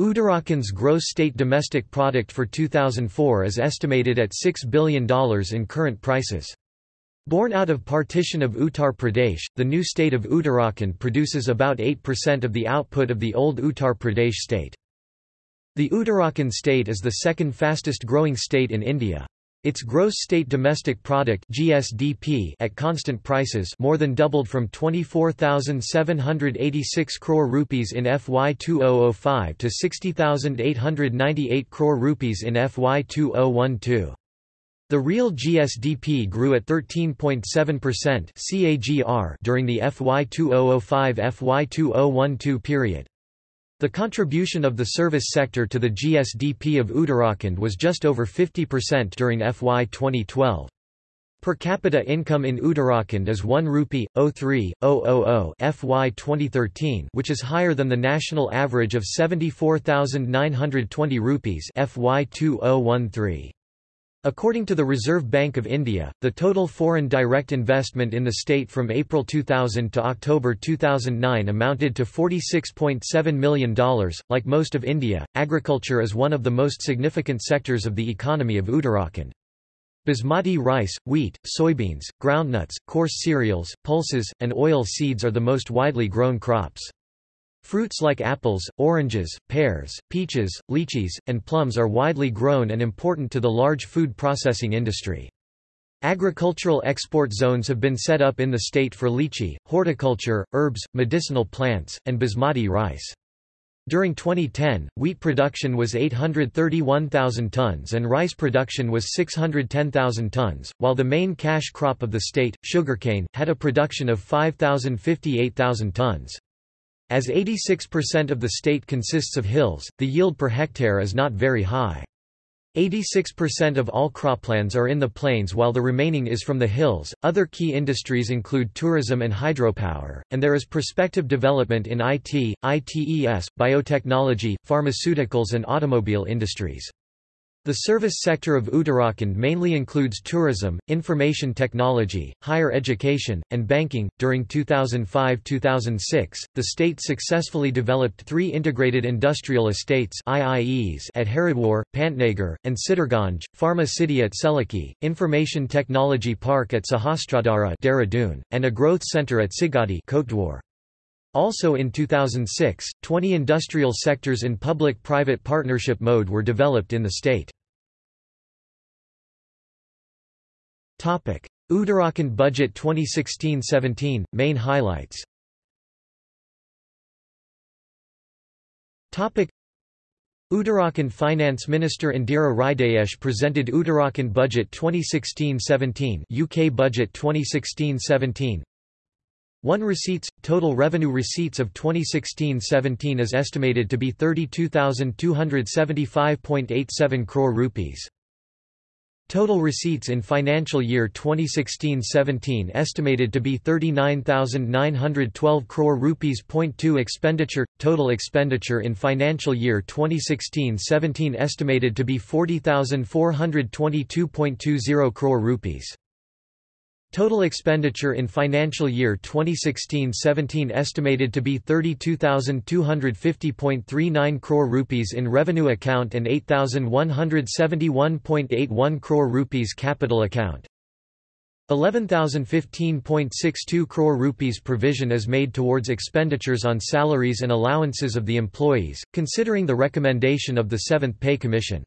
Uttarakhand's gross state domestic product for 2004 is estimated at $6 billion in current prices. Born out of partition of Uttar Pradesh, the new state of Uttarakhand produces about 8% of the output of the old Uttar Pradesh state. The Uttarakhand state is the second fastest growing state in India. Its gross state domestic product (GSDP) at constant prices more than doubled from 24,786 crore rupees in FY 2005 to 60,898 crore rupees in FY 2012. The real GSDP grew at 13.7% CAGR during the FY 2005-FY 2012 period. The contribution of the service sector to the GSDP of Uttarakhand was just over 50% during FY 2012. Per capita income in Uttarakhand is 1 rupee 03,000 FY 2013, which is higher than the national average of 74,920 rupees FY 2013. According to the Reserve Bank of India, the total foreign direct investment in the state from April 2000 to October 2009 amounted to $46.7 million. Like most of India, agriculture is one of the most significant sectors of the economy of Uttarakhand. Basmati rice, wheat, soybeans, groundnuts, coarse cereals, pulses, and oil seeds are the most widely grown crops. Fruits like apples, oranges, pears, peaches, lychees, and plums are widely grown and important to the large food processing industry. Agricultural export zones have been set up in the state for lychee, horticulture, herbs, medicinal plants, and basmati rice. During 2010, wheat production was 831,000 tons and rice production was 610,000 tons, while the main cash crop of the state, sugarcane, had a production of 5,058,000 tons. As 86% of the state consists of hills, the yield per hectare is not very high. 86% of all croplands are in the plains while the remaining is from the hills. Other key industries include tourism and hydropower, and there is prospective development in IT, ITES, biotechnology, pharmaceuticals, and automobile industries. The service sector of Uttarakhand mainly includes tourism, information technology, higher education, and banking. During 2005-2006, the state successfully developed three integrated industrial estates (IIEs) at Haridwar, Pantnagar, and Sitarganj, Pharma City at Selaqui, Information Technology Park at Sahasradhara, and a growth center at Sigadi, Kotdwar. Also in 2006, 20 industrial sectors in public-private partnership mode were developed in the state. Uttarakhand Budget 2016-17, main highlights. Uttarakhand Finance Minister Indira Hridayesh presented Uttarakhand Budget 2016-17 UK Budget 2016-17 1 receipts – Total revenue receipts of 2016-17 is estimated to be 32,275.87 crore rupees. Total receipts in financial year 2016-17 estimated to be 39,912 crore rupees. Point 2 Expenditure Total expenditure in financial year 2016-17 estimated to be 40,422.20 crore rupees. Total expenditure in financial year 2016-17 estimated to be 32,250.39 crore rupees in revenue account and 8,171.81 crore rupees capital account. 11,015.62 crore rupees provision is made towards expenditures on salaries and allowances of the employees, considering the recommendation of the 7th Pay Commission.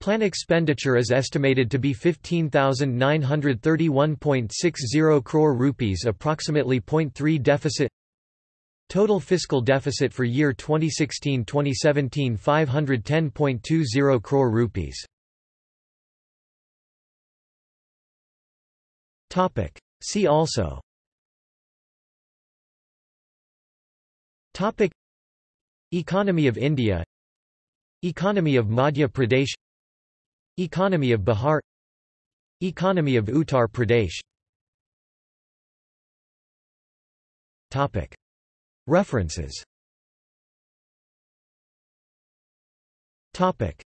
Plan expenditure is estimated to be 15,931.60 crore rupees approximately 0.3 deficit. Total fiscal deficit for year 2016-2017 510.20 crore rupees. Topic. See also. Topic. Economy of India. Economy of Madhya Pradesh Economy of Bihar Economy of Uttar Pradesh Topic. References Topic.